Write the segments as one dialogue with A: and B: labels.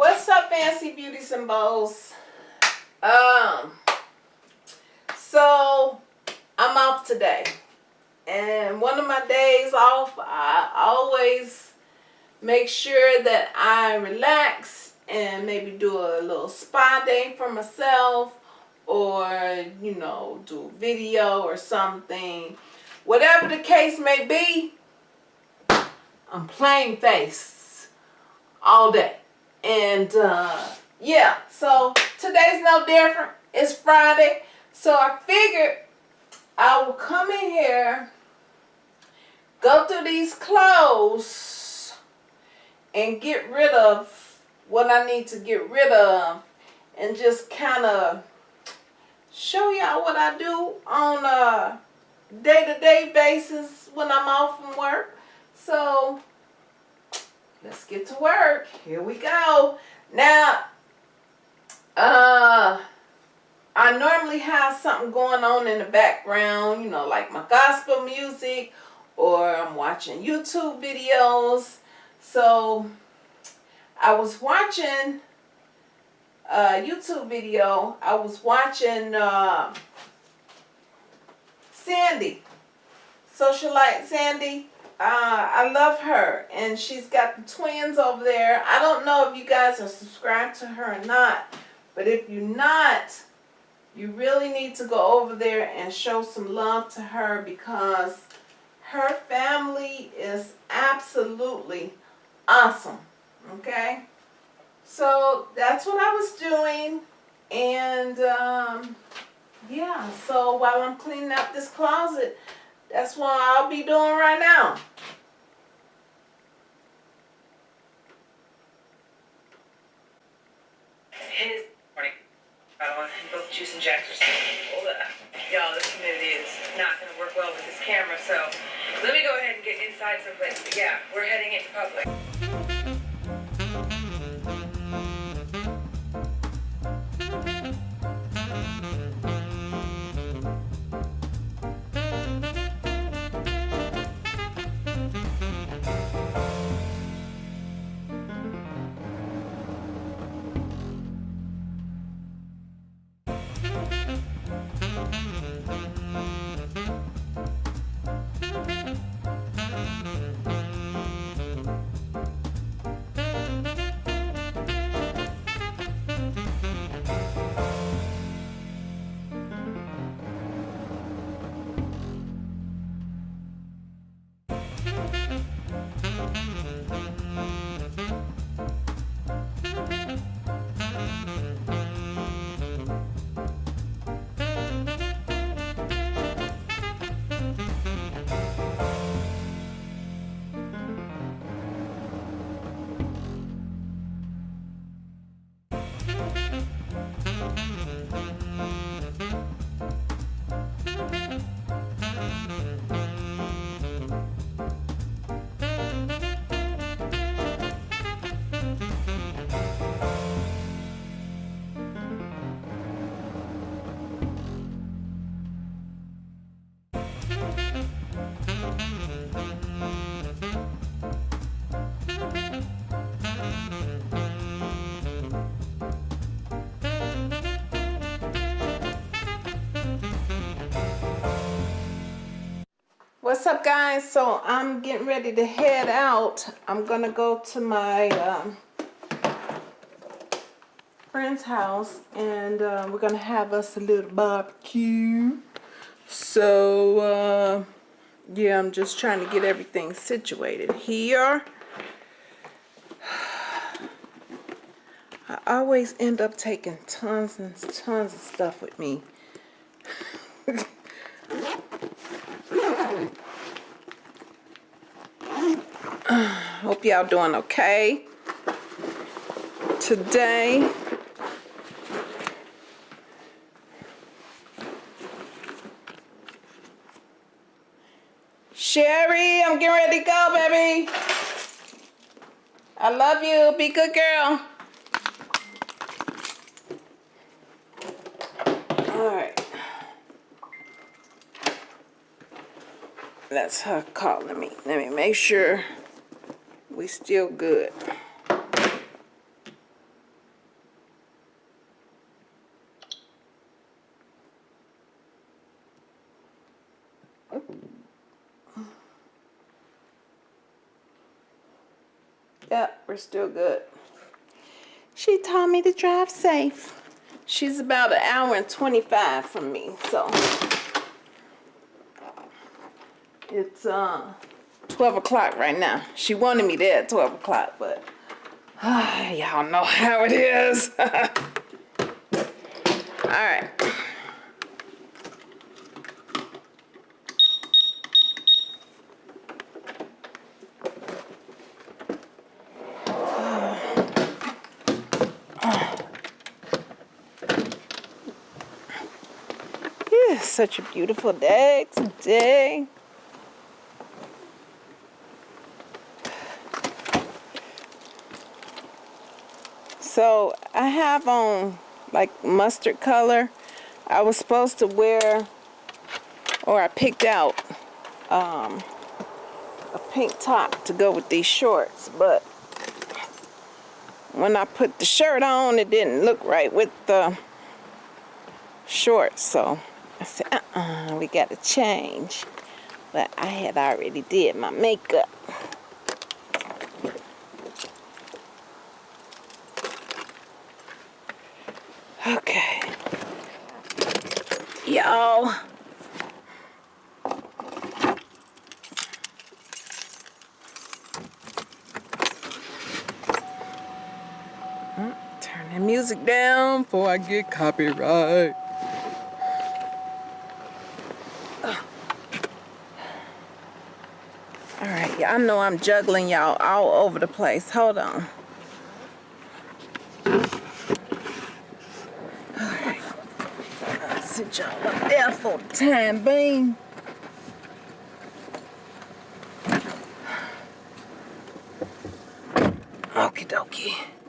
A: what's up fancy beauties and bows? Um so i'm off today. And one of my days off i always make sure that i relax and maybe do a little spa day for myself or you know do a video or something. Whatever the case may be i'm plain face all day and uh, yeah so today's no different. It's Friday. So I figured I will come in here go through these clothes and get rid of what I need to get rid of and just kind of show y'all what I do on a day-to-day -day basis when I'm off from work. So let's get to work. Here we go. Now, uh, I normally have something going on in the background, you know, like my gospel music or I'm watching YouTube videos. So I was watching a YouTube video. I was watching uh, Sandy, Socialite Sandy uh, I love her and she's got the twins over there. I don't know if you guys are subscribed to her or not, but if you're not, you really need to go over there and show some love to her because her family is absolutely awesome. Okay? So that's what I was doing. And um, yeah, so while I'm cleaning up this closet, that's what I'll be doing right now.
B: Morning. I want both juice and. Y'all, this humidity is not going to work well with this camera, so let me go ahead and get inside someplace. But yeah, we're heading into public.
A: What's up guys? So I'm getting ready to head out. I'm gonna go to my um, friend's house and uh, we're gonna have us a little barbecue. So uh, yeah, I'm just trying to get everything situated here. I always end up taking tons and tons of stuff with me. Hope y'all doing okay today. Sherry, I'm getting ready to go, baby. I love you. Be good girl. Alright. That's her calling me. Let me make sure we still good. Yep, we're still good. She told me to drive safe. She's about an hour and 25 from me, so it's uh 12 o'clock right now. She wanted me there at 12 o'clock, but uh, y'all know how it is. All right. Such a beautiful day today. So I have on like mustard color. I was supposed to wear, or I picked out um, a pink top to go with these shorts, but when I put the shirt on, it didn't look right with the shorts. So I said, uh-uh, we got to change. But I had already did my makeup. Okay. Y'all. Turn the music down before I get copyright. All right, y'all know I'm juggling y'all all over the place. Hold on. sit y'all up there for the time being. Okie dokie.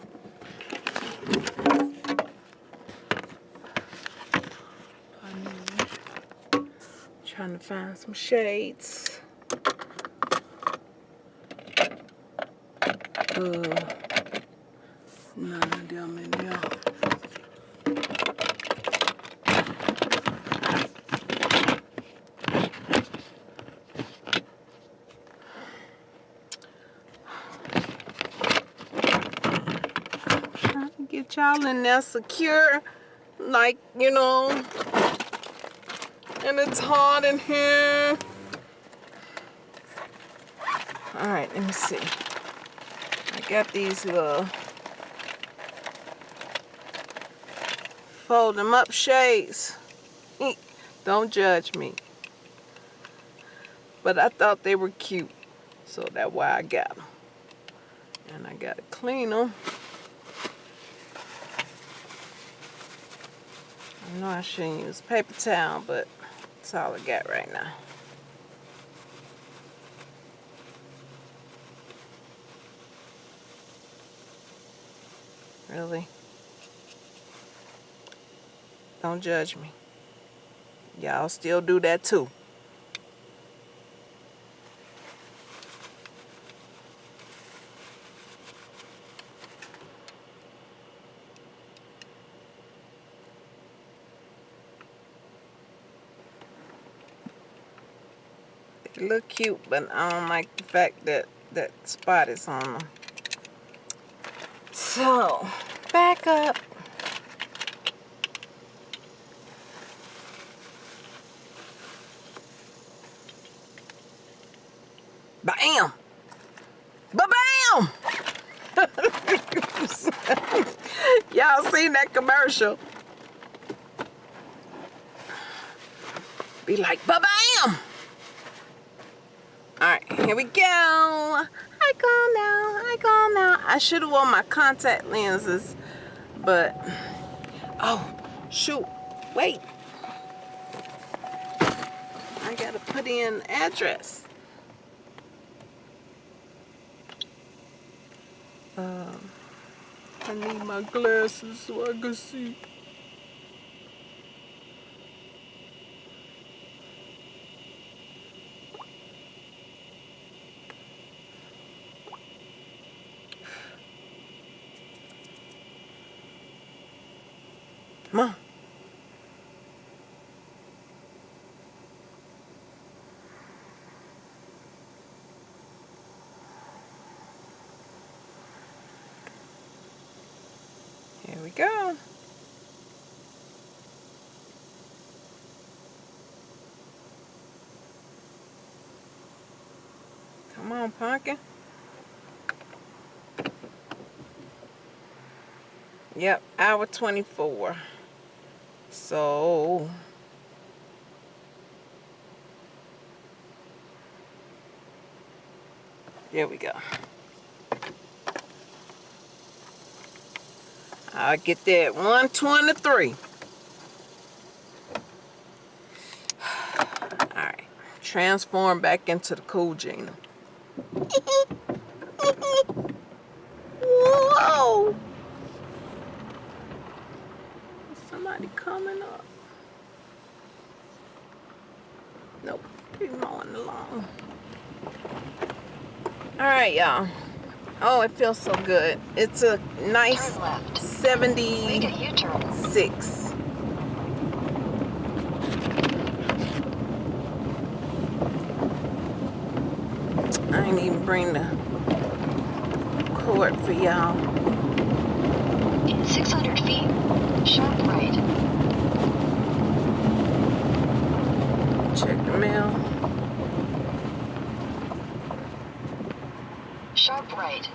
A: To find some shades. Uh, none of them in there. Trying to get y'all in there secure, like, you know, and it's hot in here. All right, let me see. I got these little fold them up shades. Don't judge me. But I thought they were cute, so that's why I got them. And I gotta clean them. I know I shouldn't use paper towel, but that's all I got right now. Really? Don't judge me. Y'all still do that too. Look cute, but I don't like the fact that that spot is on them. So, back up. Bam! Ba-bam! Y'all seen that commercial? Be like, ba-bam! Alright, here we go. I calm down, I calm down. I should have worn my contact lenses, but, oh, shoot, wait. I gotta put in address. Uh, I need my glasses so I can see. Come on. Here we go. Come on. Yep, hour 24. So, there we go. I'll get that 123. Alright. Transform back into the cool Gina. Whoa! Coming up. Nope. He's mowing the lawn. Alright, y'all. Oh, it feels so good. It's a nice
C: Turn left. Make a
A: 76.
C: U-turn.
A: I ain't even bring the cord for y'all.
C: In 600 feet, sharp right.
A: Check the mail.
C: Sharp right.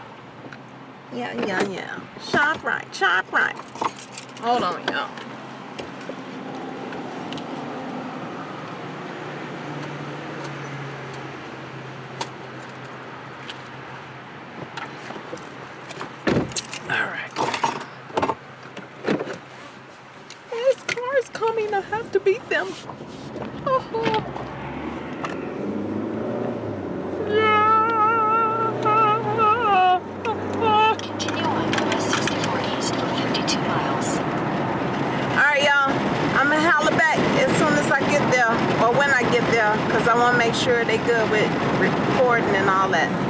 A: Yeah, yeah, yeah. Shop right, shop right. Hold on, y'all. All right. There's cars coming. I have to beat them. Yeah.
C: Continue on US 64 East for 52 miles.
A: Alright, y'all. I'm gonna holler back as soon as I get there, or when I get there, because I want to make sure they good with recording and all that.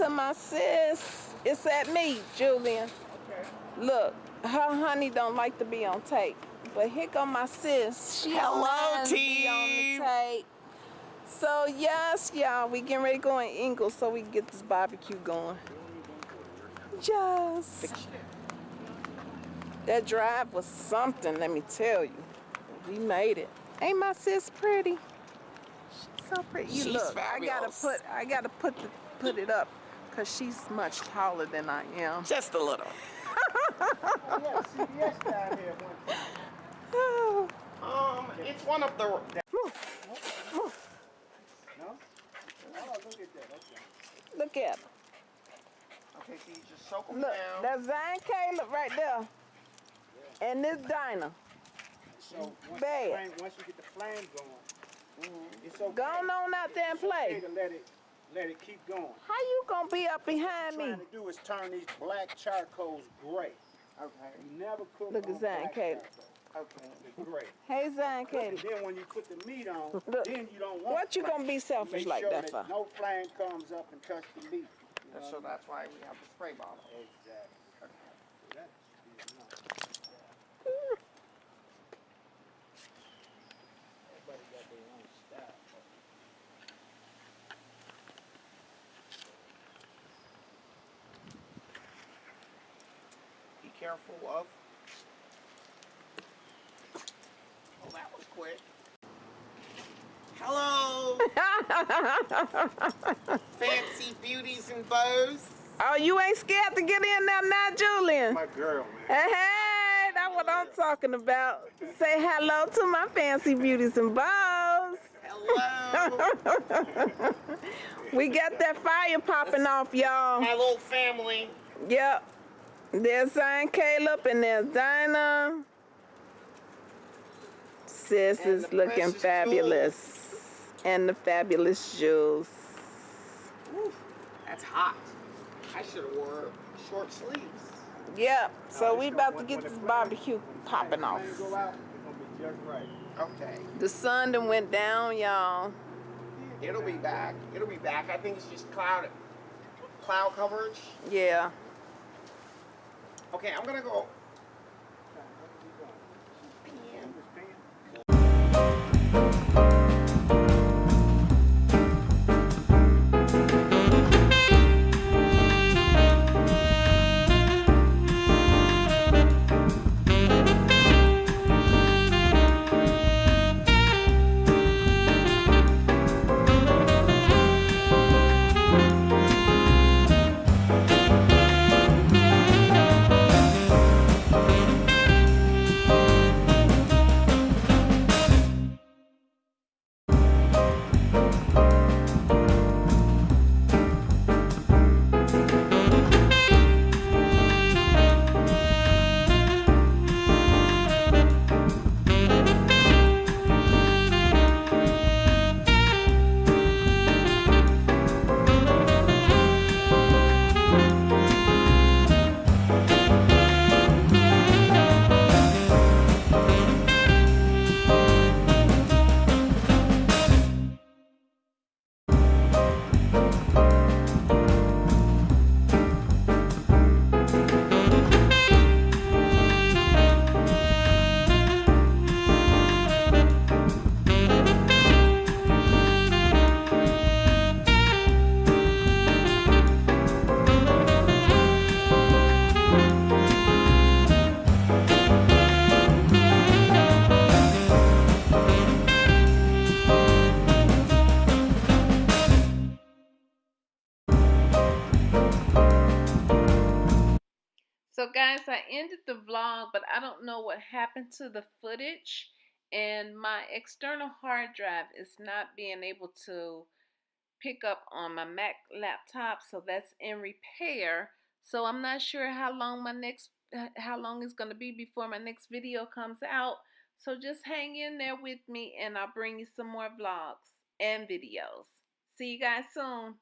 A: To my sis. It's at me, Julian.
D: Okay.
A: Look, her honey don't like to be on tape. But here go my sis. She
D: Hello,
A: don't mind to be on
D: team.
A: the tape. So yes, y'all, we getting ready to go in Ingles so we can get this barbecue going. Just that drive was something, let me tell you. We made it. Ain't my sis pretty? She's so pretty. You
D: She's
A: look, I gotta put I gotta put the, put it up because she's much taller than I am.
D: Just a little. yeah, CBS down here one Um, it's one of the.
A: move, move.
D: No? Oh, look at that. Okay.
A: Look at her.
D: Okay, so you just soak them
A: Look,
D: down.
A: that's Zion Caleb right there. And this Dinah.
D: so once,
A: bad.
D: The flame, once you get the flame going, it's okay.
A: Go on out there and
D: It's okay
A: play.
D: to let it, let it keep going.
A: How you gonna be up behind
D: What
A: me?
D: I'm trying to do is turn these black charcoals gray. Okay. You never cook
A: Look at
D: on
A: Zion
D: black Okay. It's gray.
A: Hey Zion
D: And then when you put the meat on,
A: Look,
D: then you don't want
A: What you gonna be selfish like
D: sure
A: that for?
D: No flame comes up and touch the meat. You know?
E: So that's why we have the spray bottle.
D: Exactly.
E: Careful of. Oh, that was quick. Hello, fancy beauties and bows.
A: Oh, you ain't scared to get in there now, Julian?
D: My girl, man.
A: Hey, hey, that's what I'm talking about. Say hello to my fancy beauties and bows.
E: Hello,
A: We got that fire popping off, y'all.
E: my little family.
A: Yep. There's Zion Caleb and there's Dinah. Sis
E: And
A: is looking fabulous. And the fabulous jewels.
E: Whew, that's hot. I should have wore short sleeves.
A: Yep. Oh,
D: so
A: we about
D: gonna-
A: get this barbecue popping off.
D: go out, be just right.
E: Okay,
A: The sun done went down, y'all.
E: it'll be back. It'll be back. I think it's just cloud, cloud coverage.
A: Yeah.
E: Okay, I'm gonna go.
A: Guys, I ended the vlog, but I don't know what happened to the footage. And my external hard drive is not being able to pick up on my Mac laptop. So that's in repair. So I'm not sure how long my next, how long it's going to be before my next video comes out. So just hang in there with me and I'll bring you some more vlogs and videos. See you guys soon.